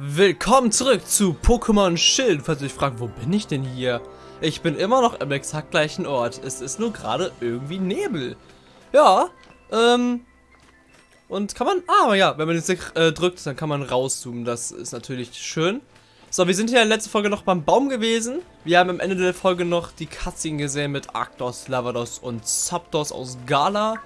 Willkommen zurück zu Pokémon Schild. Falls ihr euch fragt, wo bin ich denn hier? Ich bin immer noch am exakt gleichen Ort. Es ist nur gerade irgendwie Nebel. Ja, ähm... Und kann man... Ah, ja, wenn man jetzt äh, drückt, dann kann man rauszoomen. Das ist natürlich schön. So, wir sind hier in der letzten Folge noch beim Baum gewesen. Wir haben am Ende der Folge noch die Cutscene gesehen mit Arctos, Lavados und Zapdos aus Gala.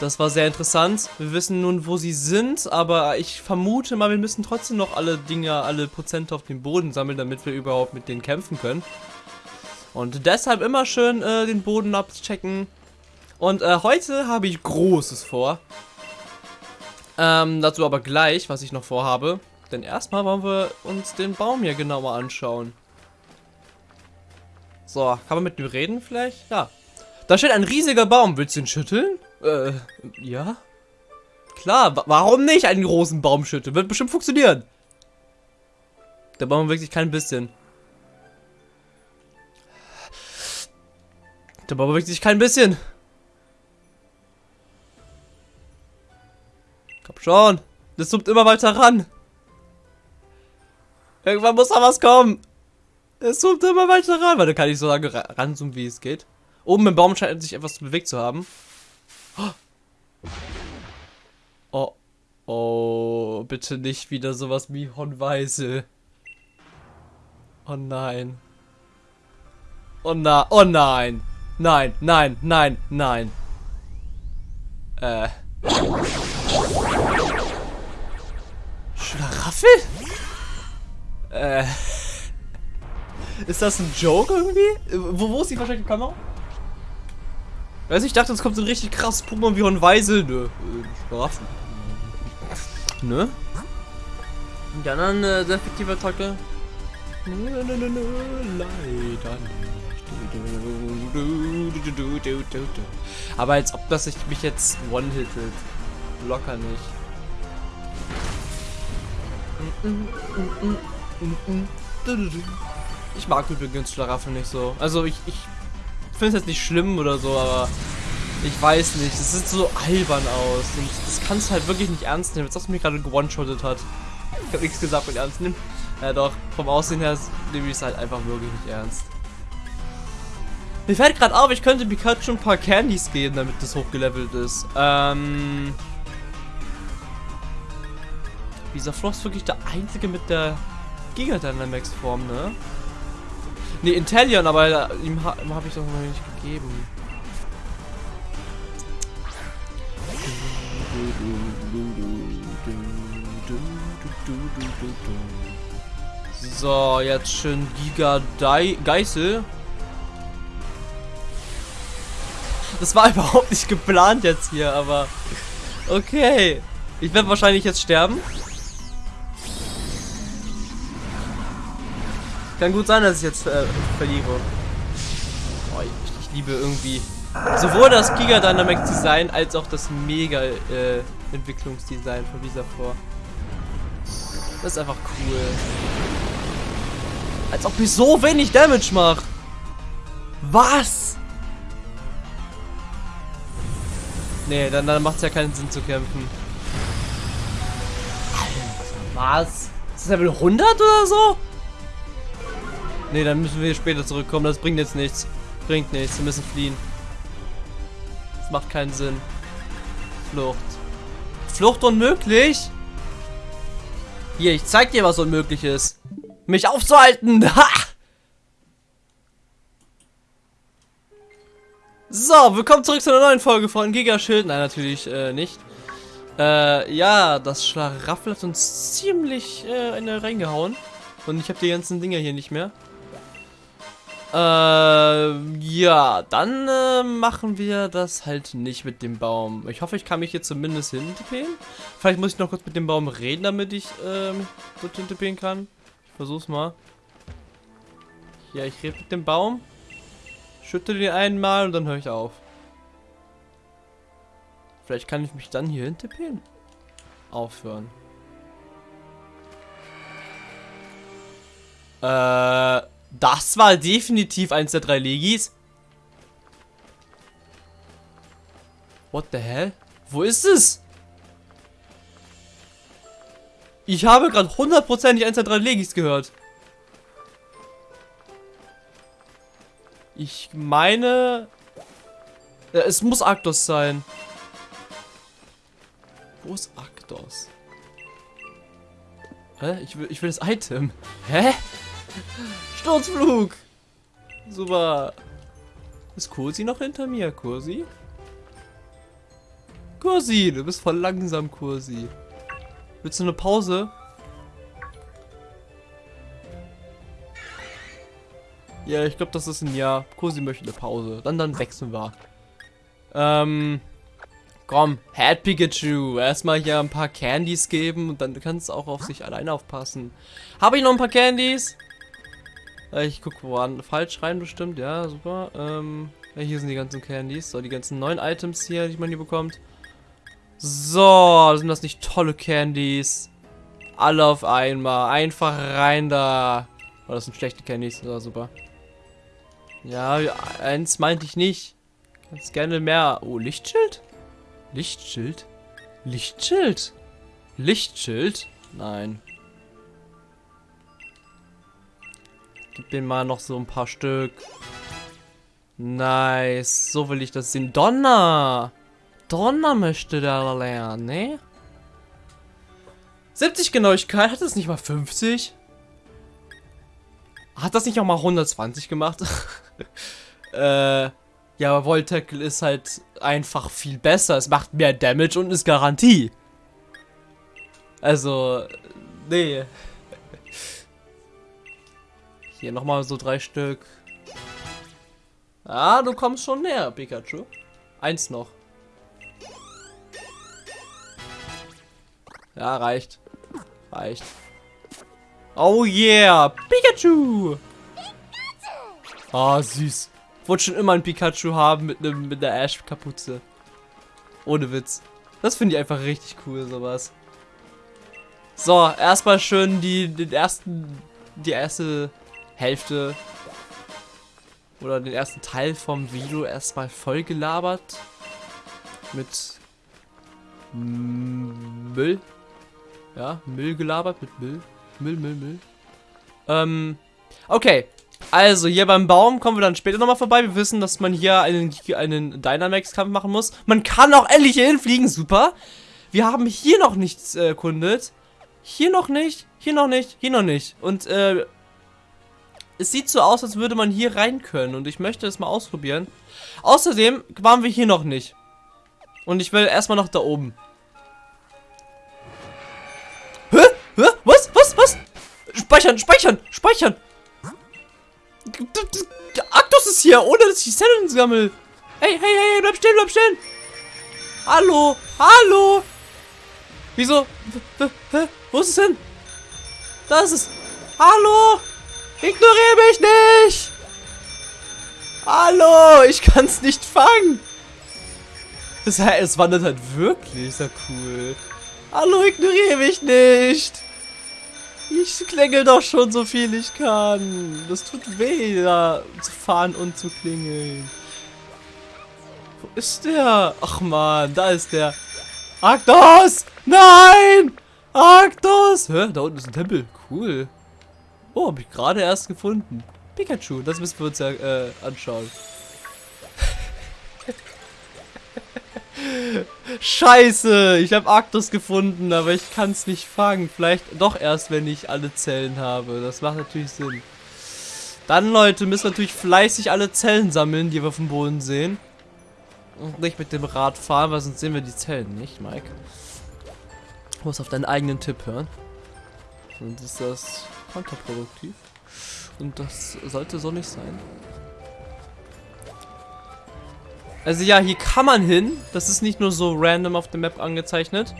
Das war sehr interessant. Wir wissen nun, wo sie sind, aber ich vermute mal, wir müssen trotzdem noch alle Dinge, alle Prozente auf dem Boden sammeln, damit wir überhaupt mit denen kämpfen können. Und deshalb immer schön äh, den Boden abchecken. Und äh, heute habe ich Großes vor. Ähm, dazu aber gleich, was ich noch vorhabe. Denn erstmal wollen wir uns den Baum hier genauer anschauen. So, kann man mit ihm reden vielleicht? Ja. Da steht ein riesiger Baum. Willst du ihn schütteln? Äh, ja? Klar, warum nicht einen großen Baum schütteln? Wird bestimmt funktionieren. Der Baum wirklich kein bisschen. Der Baum sich kein bisschen. Komm schon. Das zoomt immer weiter ran. Irgendwann muss da was kommen. Es zoomt immer weiter ran. Weil da kann ich so lange ranzoomen, wie es geht. Oben im Baum scheint sich etwas bewegt zu haben. Oh. Oh, bitte nicht wieder sowas wie Honweise. Oh nein. Oh na, oh nein. Nein, nein, nein, nein. Äh. Schlaraffel? Äh. Ist das ein Joke irgendwie? Wo, wo ist die versteckte Kamera? Weiß ich dachte, es kommt so ein richtig krasses Pokémon wie Hornweise. Nö, Schlaraffen. Ne? Die anderen äh, sehr effektive Attacke. Nö, nö, nö, leider nicht. Aber als ob das ich mich jetzt one-hittet. Locker nicht. Ich mag übrigens Schlaraffen nicht so. Also ich, ich finde es jetzt nicht schlimm oder so, aber ich weiß nicht. Es sieht so albern aus. Und das kannst du halt wirklich nicht ernst nehmen. Jetzt hast du mich gerade gewone-shottet hat. Ich habe nichts gesagt mit ernst nehmen. Ja doch, vom Aussehen her nehme ich es halt einfach wirklich nicht ernst. Mir fällt gerade auf, ich könnte Pikachu ein paar Candies geben, damit das hochgelevelt ist. Ähm... Dieser Floss ist wirklich der einzige mit der Giga Dynamax Form, ne? Ne, Intellion, aber ihm, ha ihm habe ich doch noch nicht gegeben. So, jetzt schön Giga Geißel. Das war überhaupt nicht geplant jetzt hier, aber okay. Ich werde wahrscheinlich jetzt sterben. Kann gut sein, dass ich jetzt äh, verliere. Oh, ich, ich, liebe irgendwie sowohl das Giga Dynamics Design als auch das Mega äh, Entwicklungsdesign von dieser vor. Das ist einfach cool. Als ob ich so wenig Damage mache. Was? Nee, dann, dann macht es ja keinen Sinn zu kämpfen. Was? Ist das Level 100 oder so? Ne, dann müssen wir später zurückkommen. Das bringt jetzt nichts. Bringt nichts. Wir müssen fliehen. Das macht keinen Sinn. Flucht. Flucht unmöglich? Hier, ich zeig dir, was unmöglich ist. Mich aufzuhalten. Ha! So, willkommen zurück zu einer neuen Folge von Gigaschild. Nein, natürlich äh, nicht. Äh, ja, das Schlaraffel hat uns ziemlich äh, eine reingehauen. Und ich habe die ganzen Dinger hier nicht mehr. Äh, ja, dann äh, machen wir das halt nicht mit dem Baum. Ich hoffe, ich kann mich hier zumindest hintippen. Vielleicht muss ich noch kurz mit dem Baum reden, damit ich ähm, dort hintippen kann. Ich versuch's mal. Ja, ich rede mit dem Baum. Schütte den einmal und dann höre ich auf. Vielleicht kann ich mich dann hier hintippen. Aufhören. Äh... Das war definitiv eins der drei Legis. What the hell? Wo ist es? Ich habe gerade hundertprozentig eins der drei Legis gehört. Ich meine... Es muss Arktos sein. Wo ist Arktos? Hä? Ich will, ich will das Item. Hä? Sturzflug! Super. Ist Kursi noch hinter mir? Kursi? Kursi, du bist voll langsam, Kursi. Willst du eine Pause? Ja, ich glaube, das ist ein Ja. Kursi möchte eine Pause. Dann, dann wechseln wir. Ähm, komm, Head Pikachu. Erstmal hier ein paar Candies geben und dann kannst du auch auf sich alleine aufpassen. Habe ich noch ein paar Candies? Äh, ich gucke woran. Falsch rein bestimmt. Ja, super. Ähm, hier sind die ganzen Candies. So, die ganzen neuen Items hier, die man hier bekommt. So, sind das nicht tolle Candies? Alle auf einmal. Einfach rein da. Oh, das sind schlechte Candies. Ja, super. Ja, eins meinte ich nicht. Ganz gerne mehr. Oh, Lichtschild? Lichtschild? Lichtschild? Lichtschild? Nein. Gib mir mal noch so ein paar Stück. Nice. So will ich das sehen. Donner! Donner möchte der lernen, ne? 70 Genauigkeit, hat das nicht mal 50? Hat das nicht auch mal 120 gemacht? äh, ja, aber Voltackle ist halt einfach viel besser. Es macht mehr Damage und ist Garantie. Also, nee. Hier nochmal so drei Stück. Ah, du kommst schon näher, Pikachu. Eins noch. Ja, reicht. Reicht. Oh yeah, Pikachu! Ah, oh, süß. Wollte schon immer ein Pikachu haben mit einem mit der Ash-Kapuze. Ohne Witz. Das finde ich einfach richtig cool, sowas. So, erstmal schön die, den ersten, die erste Hälfte oder den ersten Teil vom Video erstmal voll gelabert mit Müll. Ja, Müll gelabert mit Müll. Müll, Müll, Müll. Ähm, okay. Also, hier beim Baum kommen wir dann später nochmal vorbei. Wir wissen, dass man hier einen, einen Dynamax-Kampf machen muss. Man kann auch endlich hier hinfliegen. Super. Wir haben hier noch nichts äh, erkundet. Hier noch nicht. Hier noch nicht. Hier noch nicht. Und, äh, es sieht so aus, als würde man hier rein können. Und ich möchte es mal ausprobieren. Außerdem waren wir hier noch nicht. Und ich will erstmal noch da oben. Hä? Was? Was? Was? Speichern, speichern, speichern. Aktus ist hier, ohne dass ich Zellen sammle. Hey, hey, hey, bleib stehen, bleib stehen. Hallo, hallo. Wieso? Hä? Wo ist es hin? Da ist es. Hallo. Ignoriere mich nicht. Hallo, ich kann es nicht fangen. Das heißt, es wandert halt wirklich. Ja cool. Hallo, ignoriere mich nicht. Ich klingel doch schon so viel ich kann. Das tut weh, da zu fahren und zu klingeln. Wo ist der? Ach man, da ist der. Arktos! Nein! Arktos! Hä? Da unten ist ein Tempel. Cool. Oh, hab ich gerade erst gefunden. Pikachu, das müssen wir uns ja äh, anschauen. Scheiße, ich habe Arktos gefunden, aber ich kann es nicht fangen. Vielleicht doch erst, wenn ich alle Zellen habe. Das macht natürlich Sinn. Dann, Leute, müssen wir natürlich fleißig alle Zellen sammeln, die wir dem Boden sehen. Und nicht mit dem Rad fahren, weil sonst sehen wir die Zellen nicht, Mike. Du musst auf deinen eigenen Tipp hören. Sonst ist das kontraproduktiv. Und das sollte so nicht sein. Also ja, hier kann man hin. Das ist nicht nur so random auf der Map angezeichnet.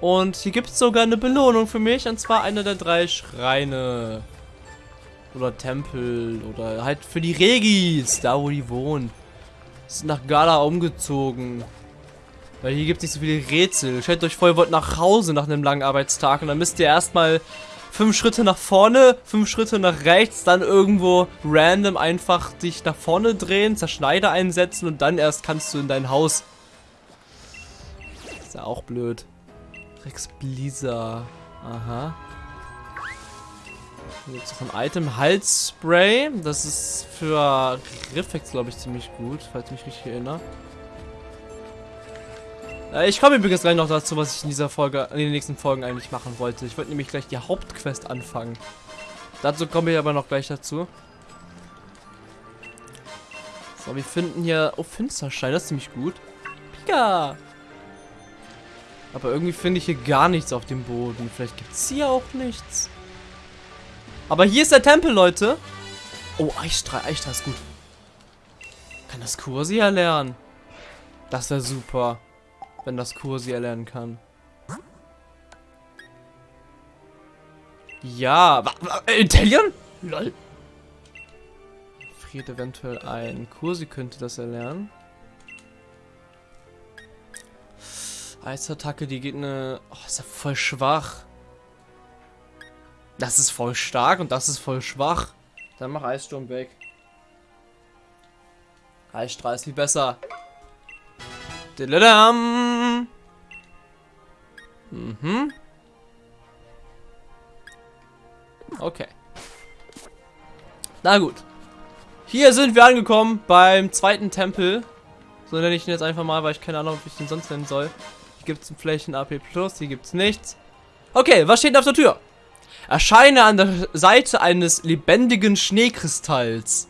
Und hier gibt es sogar eine Belohnung für mich. Und zwar eine der drei Schreine. Oder Tempel. Oder halt für die Regis. Da, wo die wohnen. Sind nach Gala umgezogen. Weil hier gibt es nicht so viele Rätsel. Stellt euch vor, ihr wollt nach Hause nach einem langen Arbeitstag. Und dann müsst ihr erstmal fünf Schritte nach vorne, fünf Schritte nach rechts, dann irgendwo random einfach dich nach vorne drehen, Zerschneider einsetzen und dann erst kannst du in dein Haus. Ist ja auch blöd. Rex Blizzard. Aha. Hier gibt es noch ein Item. Halsspray. Das ist für Riffex, glaube ich, ziemlich gut, falls ich mich richtig erinnere. Äh, ich komme übrigens gleich noch dazu, was ich in dieser Folge, in den nächsten Folgen eigentlich machen wollte. Ich wollte nämlich gleich die Hauptquest anfangen. Dazu komme ich aber noch gleich dazu. So, wir finden hier... Oh, Finsterstein, das ist ziemlich gut. Pika! Aber irgendwie finde ich hier gar nichts auf dem Boden. Vielleicht gibt es hier auch nichts. Aber hier ist der Tempel, Leute. Oh, Eichstrahl. Eichstrahl ist gut. Kann das Kursi erlernen? Das wäre super. Wenn das Kursi erlernen kann. Ja. Intellion? Lol. Friert eventuell ein. Kursi könnte das erlernen. Eisattacke, die geht eine... Oh, ist ja voll schwach. Das ist voll stark und das ist voll schwach. Dann mach Eissturm weg. Eisstrahl ist viel besser. Mhm. Okay. Na gut. Hier sind wir angekommen beim zweiten Tempel. So nenne ich ihn jetzt einfach mal, weil ich keine Ahnung, wie ich den sonst nennen soll. Hier gibt es ein Flächen AP Plus, hier gibt es nichts. Okay, was steht auf der Tür? Erscheine an der Seite eines lebendigen Schneekristalls.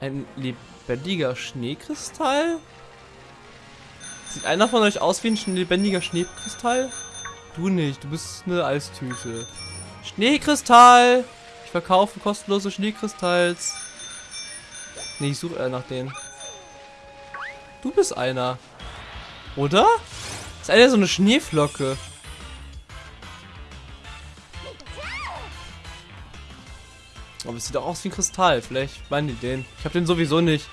Ein lebendiger Schneekristall? Sieht einer von euch aus wie ein lebendiger Schneekristall? Du nicht, du bist eine Eistüte. Schneekristall! Ich verkaufe kostenlose Schneekristalls. Nee, ich suche eher nach denen. Du bist einer. Oder? Ist einer so eine Schneeflocke? Aber es sieht auch aus wie ein Kristall. Vielleicht meinen die den. Ich habe den sowieso nicht.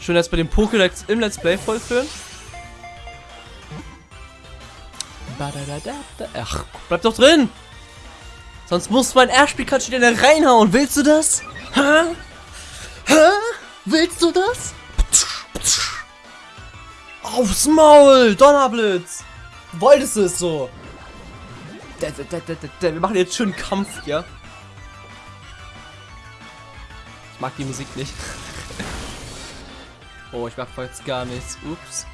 Schön jetzt bei dem Pokédex im Let's Play vollführen. Ach, bleib doch drin! Sonst muss mein Ash-Pikachu dir reinhauen. Willst du das? Hä? Hä? Willst du das? Aufs Maul! Donnerblitz! Wolltest du es so? Wir machen jetzt schön Kampf, ja? Ich mag die Musik nicht. Oh, ich mach jetzt gar nichts. Ups.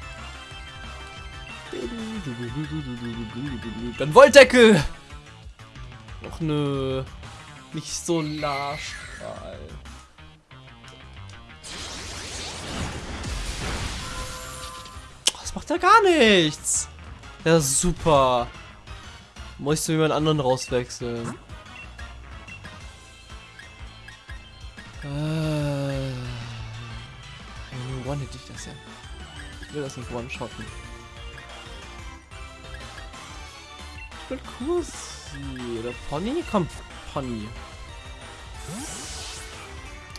Dann Wolldeckel! Och nö. Nicht so Solarstrahl. Das macht ja gar nichts. Ja, super. Muss ich zu jemand anderen rauswechseln. Äh, one hätte ich das ja. Ich will das nicht one-shotten. Ich will Kursi oder Pony? Komm, Pony.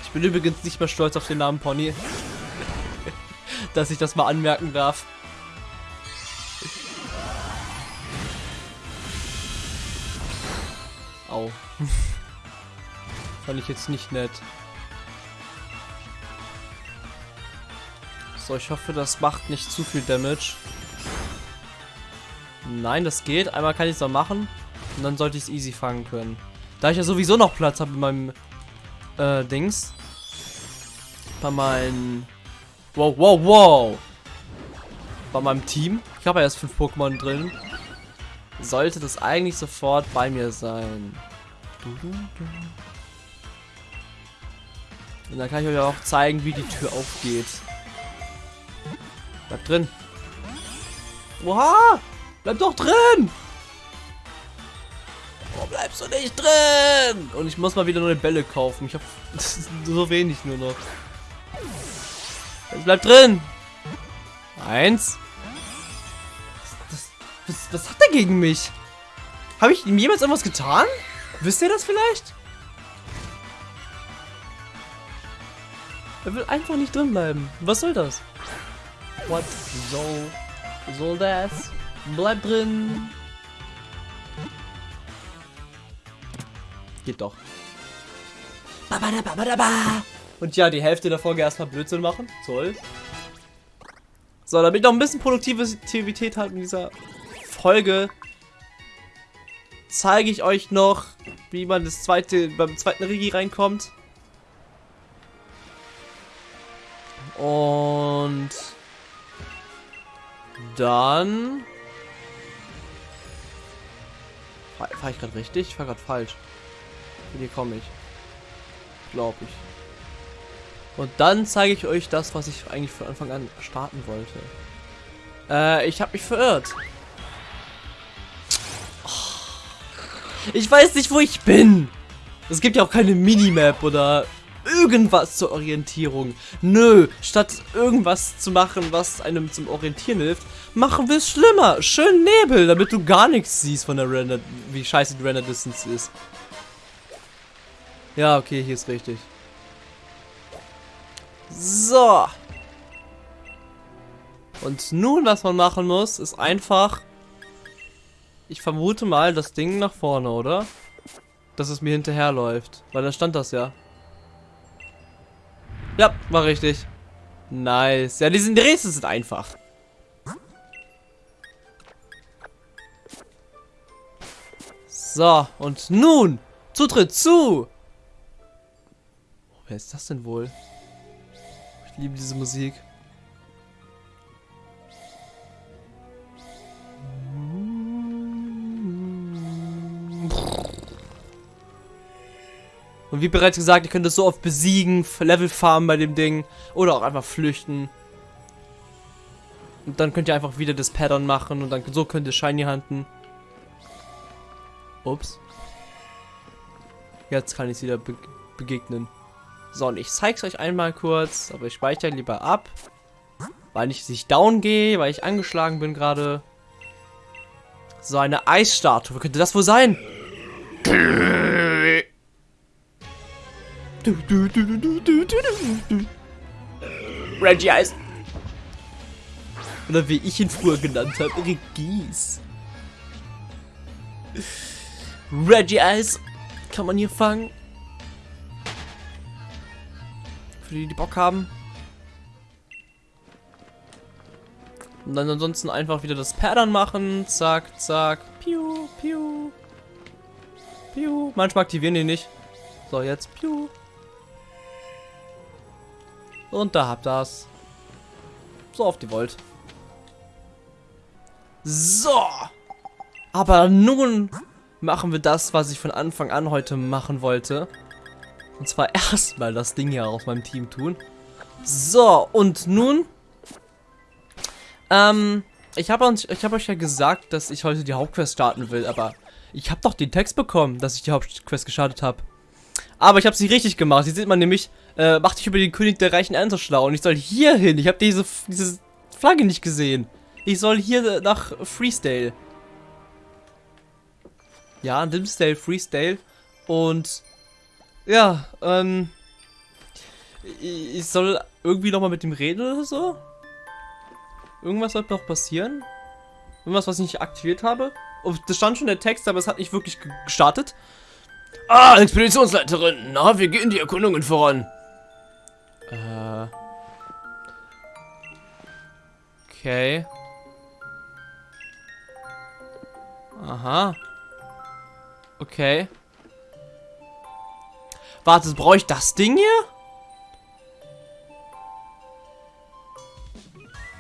Ich bin übrigens nicht mehr stolz auf den Namen Pony. Dass ich das mal anmerken darf. Au. Fand ich jetzt nicht nett. So, ich hoffe, das macht nicht zu viel Damage. Nein, das geht. Einmal kann ich es noch machen. Und dann sollte ich es easy fangen können. Da ich ja sowieso noch Platz habe in meinem äh, Dings. Bei meinem... Wow, wow, wow. Bei meinem Team. Ich habe ja erst fünf Pokémon drin. Sollte das eigentlich sofort bei mir sein. Und dann kann ich euch auch zeigen, wie die Tür aufgeht. Bleib drin. Oha! Bleib doch drin! Warum bleibst du nicht drin? Und ich muss mal wieder neue Bälle kaufen. Ich habe so wenig nur noch. Jetzt bleib drin! Eins. Was, was, was hat er gegen mich? Habe ich ihm jemals irgendwas getan? Wisst ihr das vielleicht? Er will einfach nicht drin bleiben. Was soll das? What soll, soll das? Bleib drin. Geht doch. Und ja, die Hälfte der Folge erstmal Blödsinn machen. Toll. So, damit ich noch ein bisschen Produktivität halt in dieser Folge zeige ich euch noch, wie man das zweite, beim zweiten Rigi reinkommt. Und dann Fahre ich gerade richtig? Ich fahre gerade falsch. Hier komme ich. Glaube ich. Und dann zeige ich euch das, was ich eigentlich von Anfang an starten wollte. Äh, ich habe mich verirrt. Ich weiß nicht, wo ich bin. Es gibt ja auch keine Minimap oder irgendwas zur Orientierung. Nö, statt irgendwas zu machen, was einem zum Orientieren hilft, machen wir es schlimmer. Schön Nebel, damit du gar nichts siehst von der Render, wie scheiße die Render Distance ist. Ja, okay, hier ist richtig. So. Und nun, was man machen muss, ist einfach... Ich vermute mal das Ding nach vorne, oder? Dass es mir hinterherläuft. Weil da stand das ja. Ja, war richtig. Nice. Ja, diese Rätsel sind einfach. So, und nun Zutritt zu. Oh, wer ist das denn wohl? Ich liebe diese Musik. Und wie bereits gesagt, ihr könnt es so oft besiegen, Level farmen bei dem Ding oder auch einfach flüchten. Und dann könnt ihr einfach wieder das Pattern machen und dann so könnt ihr Shiny hunten. Ups. Jetzt kann ich es wieder be begegnen. So, und ich zeige es euch einmal kurz, aber ich speichere lieber ab. Weil ich nicht down gehe, weil ich angeschlagen bin gerade. So, eine Eisstatue. Könnte das wohl sein? Reggie Eis. Oder wie ich ihn früher genannt habe, Regis. Reggie Eis kann man hier fangen. Für die, die Bock haben. Und dann ansonsten einfach wieder das Pattern machen. Zack, zack. Piu, piu. Piu. Manchmal aktivieren die nicht. So, jetzt. Piu. Und da habt ihr das. So oft ihr wollt. So. Aber nun machen wir das, was ich von Anfang an heute machen wollte. Und zwar erstmal das Ding hier aus meinem Team tun. So, und nun... Ähm, ich habe hab euch ja gesagt, dass ich heute die Hauptquest starten will, aber ich habe doch den Text bekommen, dass ich die Hauptquest gestartet habe. Aber ich habe sie richtig gemacht. Hier sieht man nämlich, äh, mach dich über den König der reichen Ernte schlau. Und ich soll hier hin. Ich habe diese, diese Flagge nicht gesehen. Ich soll hier nach Freestyle. Ja, Dimsdale, Freestyle. Und ja, ähm, ich soll irgendwie nochmal mit ihm reden oder so. Irgendwas sollte noch passieren. Irgendwas, was ich nicht aktiviert habe. Und das stand schon der Text, aber es hat nicht wirklich gestartet. Ah, Expeditionsleiterin. Na, wie gehen die Erkundungen voran? Äh. Okay. Aha. Okay. Warte, brauche ich das Ding hier?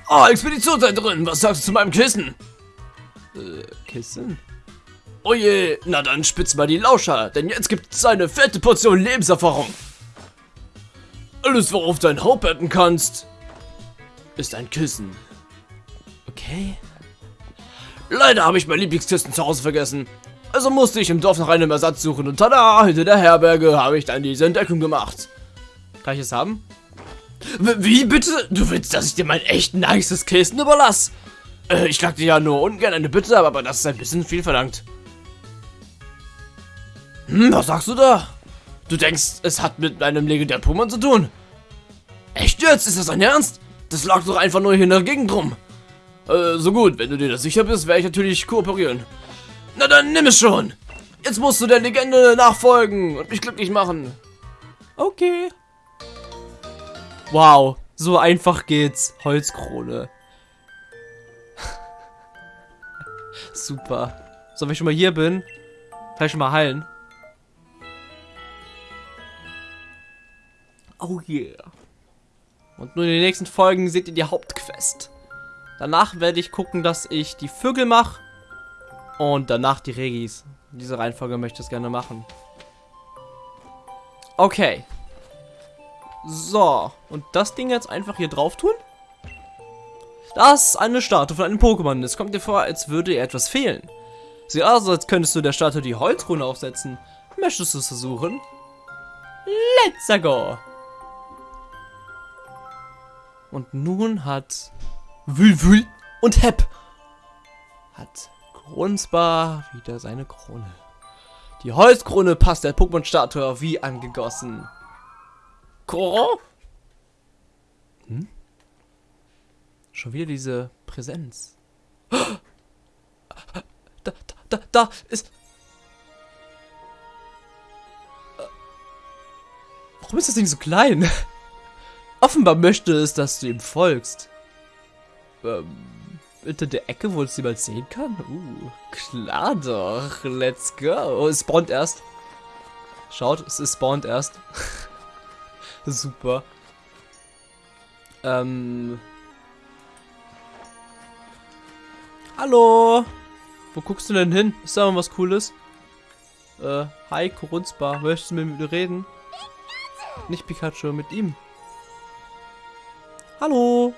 Oh, Expeditionsleiterin, was sagst du zu meinem Kissen? Äh, Kissen? Oh je, na dann spitz mal die Lauscher, denn jetzt gibt es eine fette Portion Lebenserfahrung. Alles, worauf dein Haupt betten kannst, ist ein Kissen. Okay. Leider habe ich mein Lieblingskissen zu Hause vergessen. Also musste ich im Dorf nach einem Ersatz suchen und tada, hinter der Herberge habe ich dann diese Entdeckung gemacht. Kann ich es haben? Wie bitte? Du willst, dass ich dir mein echt nices Kissen überlasse? Äh, ich schlag dir ja nur ungern eine Bitte, aber das ist ein bisschen viel verlangt. Hm, was sagst du da? Du denkst, es hat mit einem legendären Pokémon zu tun? Echt jetzt? Ist das dein Ernst? Das lag doch einfach nur hier in der Gegend rum. Äh, so gut, wenn du dir das sicher bist, werde ich natürlich kooperieren. Na dann nimm es schon. Jetzt musst du der Legende nachfolgen und mich glücklich machen. Okay. Wow, so einfach geht's. Holzkrone. Super. So, wenn ich schon mal hier bin, Vielleicht mal heilen. Oh yeah. Und nur in den nächsten Folgen seht ihr die Hauptquest. Danach werde ich gucken, dass ich die Vögel mache. Und danach die Regis. In dieser Reihenfolge möchte ich es gerne machen. Okay. So. Und das Ding jetzt einfach hier drauf tun? Das ist eine Statue von einem Pokémon. Es kommt dir vor, als würde ihr etwas fehlen. Sieht aus, als könntest du der Statue die Holzrune aufsetzen. Möchtest du es versuchen? Let's go! Und nun hat Wülwül und Hep hat Grunzbar wieder seine Krone. Die Holzkrone passt der Pokémon-Statue wie angegossen. Koro? Hm? Schon wieder diese Präsenz. Da, da, da, da ist... Warum ist das Ding so klein? Offenbar möchte es, dass du ihm folgst. Ähm, hinter der Ecke, wo es jemand sehen kann? Uh, klar doch. Let's go. Oh, es spawnt erst. Schaut, es ist spawnt erst. Super. Ähm... Hallo! Wo guckst du denn hin? Ist da was Cooles? Äh, hi, Korunzbar. Möchtest du mit mir reden? Nicht Pikachu, mit ihm. Hallo!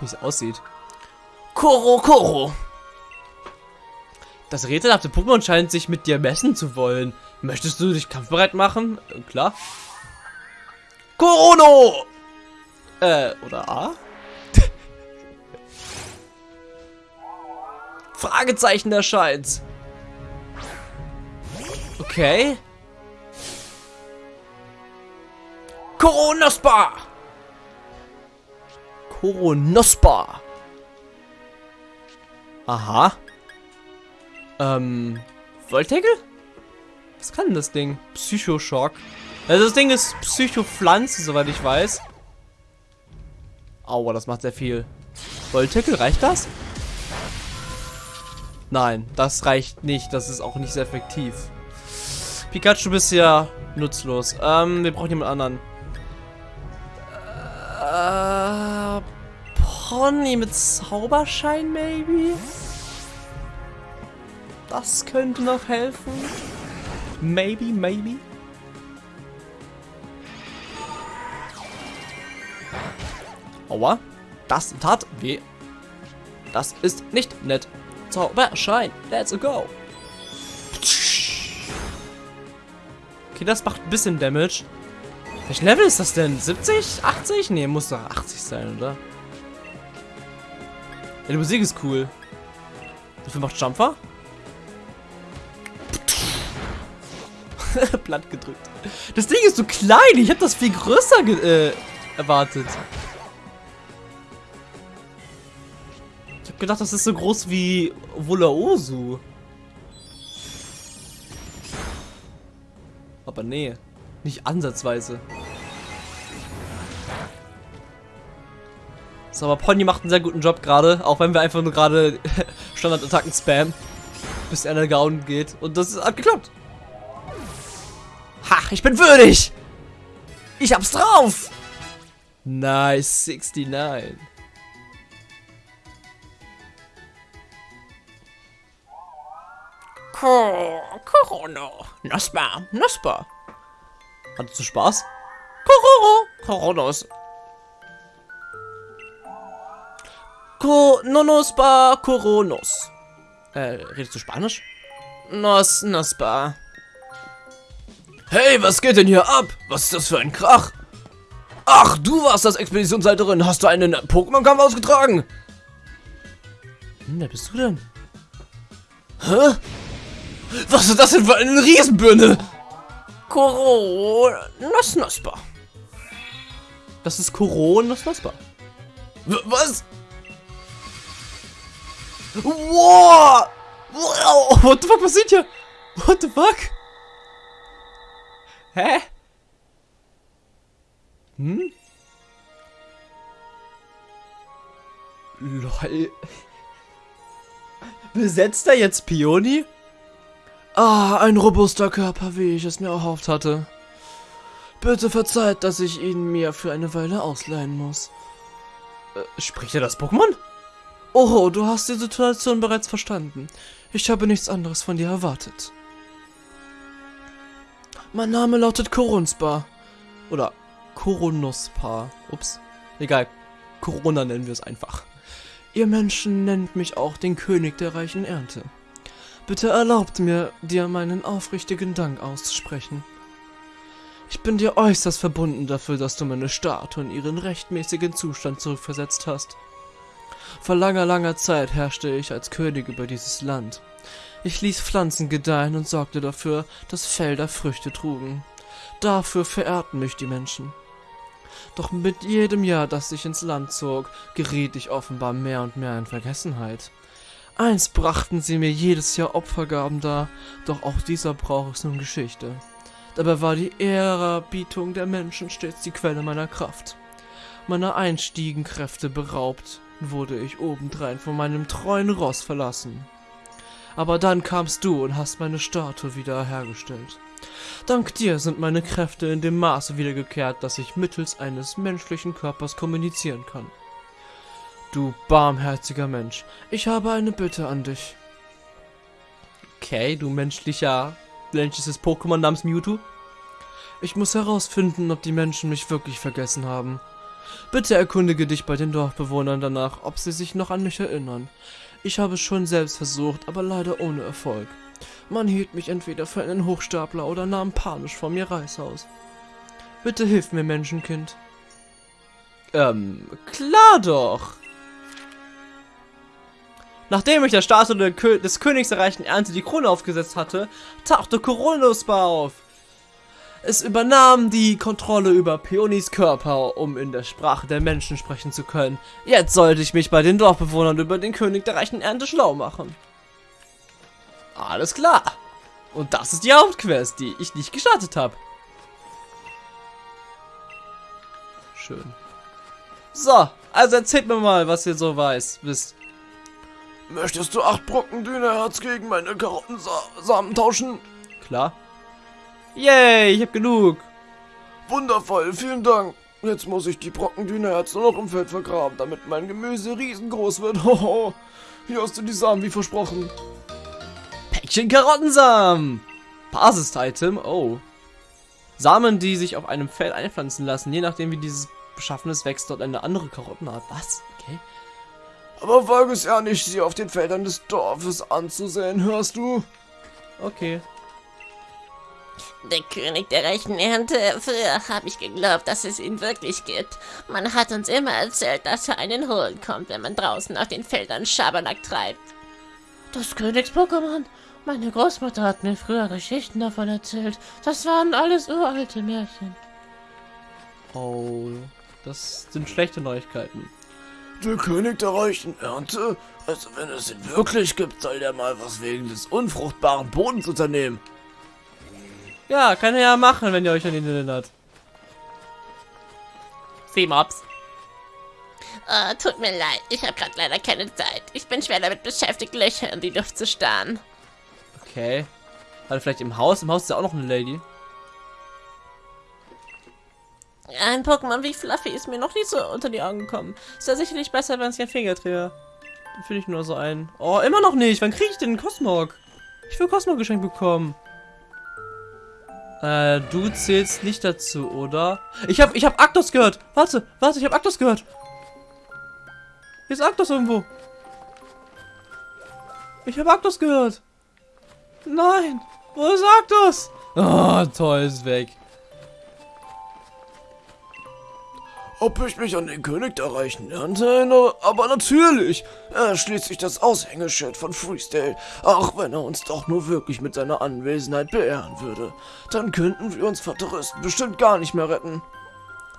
Wie es aussieht. Koro Koro! Das rätselhafte Pokémon scheint sich mit dir messen zu wollen. Möchtest du dich kampfbereit machen? Klar. Korono! Äh, oder A? Fragezeichen erscheint. Okay. Koronospa! Koronospa! Aha. Ähm, Voltegel? Was kann denn das Ding? Psychoschock. Also das Ding ist Psychopflanze, soweit ich weiß. Aua, das macht sehr viel. Voltegel, reicht das? Nein, das reicht nicht. Das ist auch nicht sehr effektiv. Pikachu, bist ja nutzlos. Ähm, wir brauchen jemand anderen. Äh, Pony mit Zauberschein, maybe? Das könnte noch helfen. Maybe, maybe. Aua. Das tat weh. Das ist nicht nett. Zauberschein. Let's go. Okay, das macht ein bisschen Damage. Welches Level ist das denn? 70? 80? Ne, muss doch 80 sein, oder? Ja, die Musik ist cool. Wie viel macht Jumper? Platt gedrückt. Das Ding ist so klein. Ich habe das viel größer äh, erwartet. Ich habe gedacht, das ist so groß wie Wulaosu. Aber nee, nicht ansatzweise. So, aber Pony macht einen sehr guten Job gerade, auch wenn wir einfach nur gerade Standardattacken spammen, bis er down geht. Und das hat geklappt. Ha, ich bin würdig! Ich hab's drauf! Nice, 69. Corona. Nospa, Nospa. Hattest du Spaß? Corona. Coronos. Coronospa Coronos. Äh, redest du Spanisch? Nos, Nospa. Hey, was geht denn hier ab? Was ist das für ein Krach? Ach, du warst das Expeditionsleiterin. Hast du einen Pokémon-Kampf ausgetragen? Hm, wer bist du denn? Hä? Was ist das denn für eine Riesenbirne? Koronosnospa. Das ist Koronosnospa. Was? Wow! wow! What the fuck passiert hier? What the fuck? Hä? Hm? Lol. Besetzt er jetzt Pioni? Ah, ein robuster Körper, wie ich es mir erhofft hatte. Bitte verzeiht, dass ich ihn mir für eine Weile ausleihen muss. Äh, spricht er das Pokémon? Oh, du hast die Situation bereits verstanden. Ich habe nichts anderes von dir erwartet. Mein Name lautet Korunspa. Oder Koronospa. Ups. Egal. Corona nennen wir es einfach. Ihr Menschen nennt mich auch den König der reichen Ernte. Bitte erlaubt mir, dir meinen aufrichtigen Dank auszusprechen. Ich bin dir äußerst verbunden dafür, dass du meine Statue in ihren rechtmäßigen Zustand zurückversetzt hast. Vor langer, langer Zeit herrschte ich als König über dieses Land. Ich ließ Pflanzen gedeihen und sorgte dafür, dass Felder Früchte trugen. Dafür verehrten mich die Menschen. Doch mit jedem Jahr, das ich ins Land zog, geriet ich offenbar mehr und mehr in Vergessenheit. Einst brachten sie mir jedes Jahr Opfergaben dar, doch auch dieser braucht es nun Geschichte. Dabei war die Ehrerbietung der Menschen stets die Quelle meiner Kraft. Meiner einstiegen Kräfte beraubt, wurde ich obendrein von meinem treuen Ross verlassen. Aber dann kamst du und hast meine Statue wieder hergestellt. Dank dir sind meine Kräfte in dem Maße wiedergekehrt, dass ich mittels eines menschlichen Körpers kommunizieren kann. Du barmherziger Mensch, ich habe eine Bitte an dich. Okay, du menschlicher, menschliches Pokémon namens Mewtwo. Ich muss herausfinden, ob die Menschen mich wirklich vergessen haben. Bitte erkundige dich bei den Dorfbewohnern danach, ob sie sich noch an mich erinnern. Ich habe es schon selbst versucht, aber leider ohne Erfolg. Man hielt mich entweder für einen Hochstapler oder nahm panisch vor mir Reishaus. Bitte hilf mir, Menschenkind. Ähm, klar doch. Nachdem ich der Statue des Königs erreichten Ernte die Krone aufgesetzt hatte, tauchte Coronospa auf. Es übernahm die Kontrolle über Peonis Körper, um in der Sprache der Menschen sprechen zu können. Jetzt sollte ich mich bei den Dorfbewohnern über den König der reichen Ernte schlau machen. Alles klar. Und das ist die Hauptquest, die ich nicht gestartet habe. Schön. So, also erzählt mir mal, was ihr so weiß, wisst. Möchtest du acht Brocken Dünerherz gegen meine Karottensamen tauschen? Klar. Yay, ich hab genug. Wundervoll, vielen Dank. Jetzt muss ich die Brocken Dünerherz nur noch im Feld vergraben, damit mein Gemüse riesengroß wird. Hoho. Hier hast du die Samen wie versprochen. Päckchen Karottensamen. Basis-Item. Oh. Samen, die sich auf einem Feld einpflanzen lassen. Je nachdem, wie dieses beschaffen ist, wächst dort eine andere Karottenart. Was? Okay. Aber wage es ja nicht, sie auf den Feldern des Dorfes anzusehen, hörst du? Okay. Der König der reichen Ernte. Früher habe ich geglaubt, dass es ihn wirklich gibt. Man hat uns immer erzählt, dass er einen holen kommt, wenn man draußen auf den Feldern Schabernack treibt. Das Königs-Pokémon. Meine Großmutter hat mir früher Geschichten davon erzählt. Das waren alles uralte Märchen. Oh, das sind schlechte Neuigkeiten. Der König der reichen Ernte? Also wenn es ihn wirklich gibt, soll der mal was wegen des unfruchtbaren Bodens unternehmen. Ja, kann er ja machen, wenn ihr euch an ihn erinnert. Seemops. Oh, tut mir leid, ich habe gerade leider keine Zeit. Ich bin schwer damit beschäftigt, Löcher in die Luft zu starren. Okay. Hat er vielleicht im Haus? Im Haus ist ja auch noch eine Lady. Ein Pokémon wie Fluffy ist mir noch nicht so unter die Augen gekommen. Ist ja sicherlich besser, wenn es kein Finger drehe. Dann finde ich nur so ein. Oh, immer noch nicht. Wann kriege ich denn einen Cosmog? Ich will Cosmog geschenkt bekommen. Äh, du zählst nicht dazu, oder? Ich habe ich hab Aktos gehört. Warte, warte, ich habe Aktos gehört. Hier ist Aktos irgendwo. Ich habe Aktos gehört. Nein, wo ist Aktos? Oh, toll, ist weg. Ob ich mich an den König der reichen erinnere? Aber natürlich! Er ist schließlich das Aushängeschild von Freestyle. Auch wenn er uns doch nur wirklich mit seiner Anwesenheit beehren würde. Dann könnten wir uns vor Touristen bestimmt gar nicht mehr retten.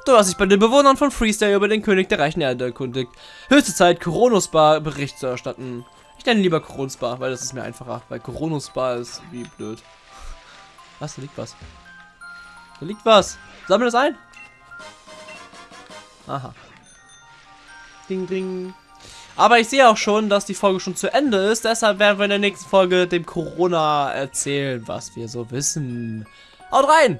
Du hast dich bei den Bewohnern von Freestyle über den König der reichen Erde erkundigt. Höchste Zeit, Koronosbar Bericht zu erstatten. Ich nenne lieber Koronosbar, weil das ist mir einfacher. Weil Koronosbar ist wie blöd. Was? Da liegt was. Da liegt was. Sammel das ein. Aha. Ding, ding. Aber ich sehe auch schon, dass die Folge schon zu Ende ist. Deshalb werden wir in der nächsten Folge dem Corona erzählen, was wir so wissen. Haut rein!